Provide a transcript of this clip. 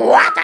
What?